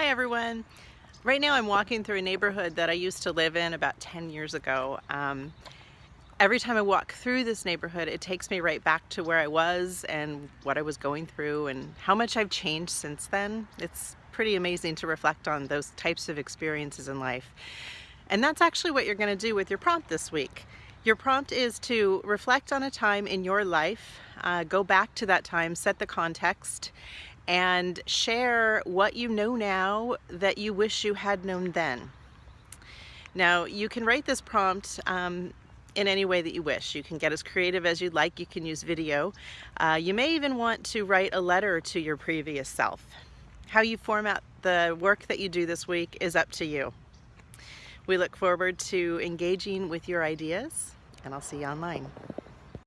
Hi everyone. Right now I'm walking through a neighborhood that I used to live in about 10 years ago. Um, every time I walk through this neighborhood it takes me right back to where I was and what I was going through and how much I've changed since then. It's pretty amazing to reflect on those types of experiences in life. And that's actually what you're going to do with your prompt this week. Your prompt is to reflect on a time in your life, uh, go back to that time, set the context, and share what you know now that you wish you had known then. Now you can write this prompt um, in any way that you wish. You can get as creative as you'd like. You can use video. Uh, you may even want to write a letter to your previous self. How you format the work that you do this week is up to you. We look forward to engaging with your ideas and I'll see you online.